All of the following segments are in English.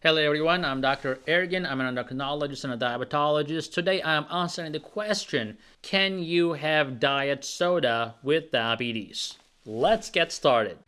Hello everyone, I'm Dr. Ergin. I'm an endocrinologist and a diabetologist. Today I'm answering the question, can you have diet soda with diabetes? Let's get started.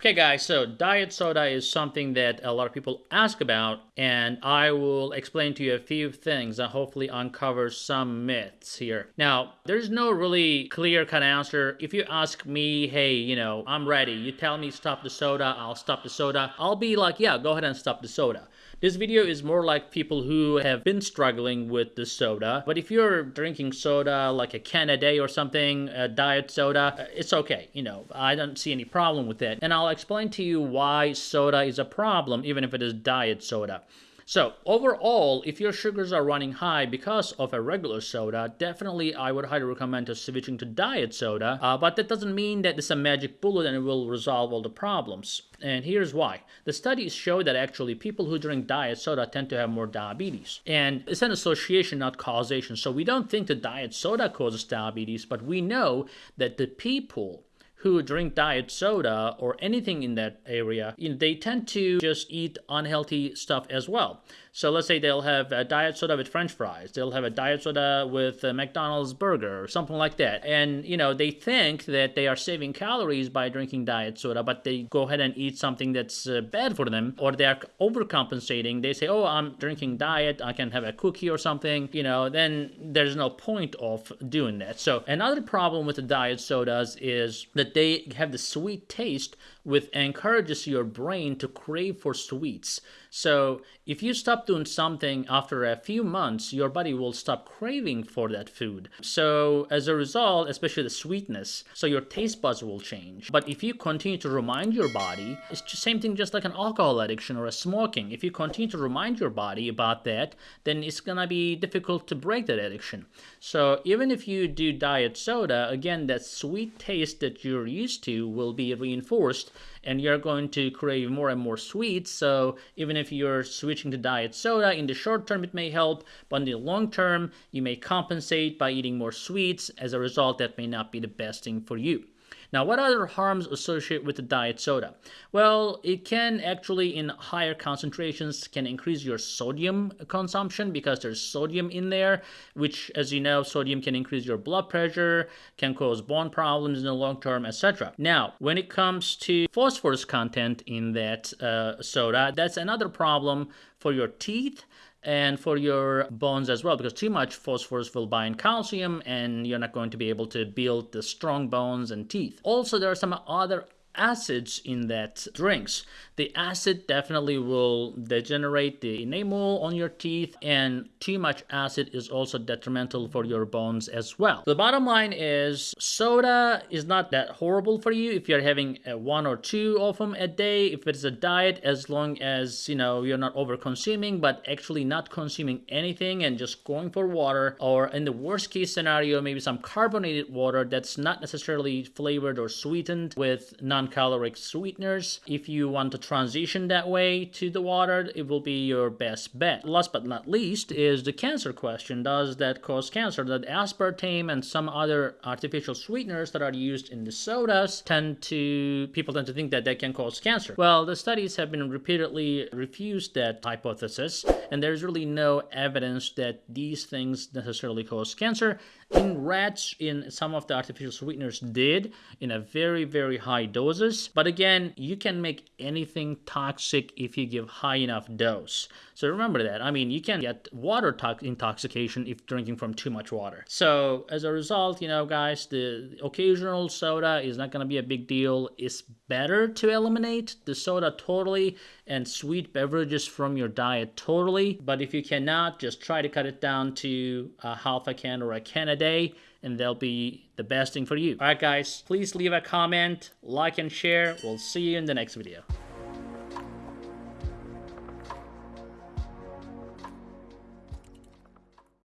Okay guys, so diet soda is something that a lot of people ask about and I will explain to you a few things and hopefully uncover some myths here. Now, there's no really clear kind of answer. If you ask me, hey, you know, I'm ready, you tell me stop the soda, I'll stop the soda. I'll be like, yeah, go ahead and stop the soda. This video is more like people who have been struggling with the soda. But if you're drinking soda like a can a day or something, a diet soda, uh, it's okay. You know, I don't see any problem with it. And I'll explain to you why soda is a problem, even if it is diet soda. So overall, if your sugars are running high because of a regular soda, definitely I would highly recommend to switching to diet soda. Uh, but that doesn't mean that it's a magic bullet and it will resolve all the problems. And here's why. The studies show that actually people who drink diet soda tend to have more diabetes. And it's an association, not causation. So we don't think the diet soda causes diabetes, but we know that the people who drink diet soda or anything in that area, you know, they tend to just eat unhealthy stuff as well. So let's say they'll have a diet soda with french fries. They'll have a diet soda with a McDonald's burger or something like that. And, you know, they think that they are saving calories by drinking diet soda, but they go ahead and eat something that's uh, bad for them or they are overcompensating. They say, oh, I'm drinking diet. I can have a cookie or something, you know, then there's no point of doing that. So another problem with the diet sodas is that they have the sweet taste which encourages your brain to crave for sweets. So if you stop doing something after a few months, your body will stop craving for that food. So as a result, especially the sweetness, so your taste buds will change. But if you continue to remind your body, it's the same thing just like an alcohol addiction or a smoking. If you continue to remind your body about that, then it's gonna be difficult to break that addiction. So even if you do diet soda, again, that sweet taste that you're used to will be reinforced and you're going to crave more and more sweets. So even if you're switching to diet soda, in the short term it may help, but in the long term you may compensate by eating more sweets. As a result, that may not be the best thing for you. Now, what other harms associate with the diet soda? Well, it can actually, in higher concentrations, can increase your sodium consumption because there's sodium in there, which, as you know, sodium can increase your blood pressure, can cause bone problems in the long term, etc. Now, when it comes to phosphorus content in that uh, soda, that's another problem for your teeth and for your bones as well because too much phosphorus will bind calcium and you're not going to be able to build the strong bones and teeth. Also, there are some other acids in that drinks. The acid definitely will degenerate the enamel on your teeth and too much acid is also detrimental for your bones as well. The bottom line is soda is not that horrible for you if you're having uh, one or two of them a day. If it's a diet, as long as, you know, you're not over consuming, but actually not consuming anything and just going for water or in the worst case scenario, maybe some carbonated water that's not necessarily flavored or sweetened with non non-caloric sweeteners. If you want to transition that way to the water, it will be your best bet. Last but not least is the cancer question. Does that cause cancer? That aspartame and some other artificial sweeteners that are used in the sodas tend to, people tend to think that they can cause cancer. Well, the studies have been repeatedly refused that hypothesis, and there's really no evidence that these things necessarily cause cancer. In rats, in some of the artificial sweeteners did in a very, very high doses. But again, you can make anything toxic if you give high enough dose. So remember that. I mean, you can get water intoxication if drinking from too much water. So as a result, you know, guys, the occasional soda is not going to be a big deal. It's better to eliminate the soda totally and sweet beverages from your diet totally. But if you cannot, just try to cut it down to a half a can or a can a day and they'll be the best thing for you. Alright guys, please leave a comment, like and share. We'll see you in the next video.